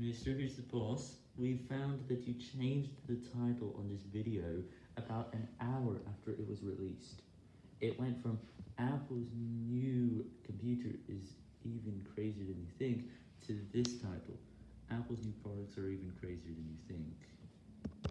Mr. Who's the Boss, we found that you changed the title on this video about an hour after it was released. It went from Apple's new computer is even crazier than you think to this title. Apple's new products are even crazier than you think.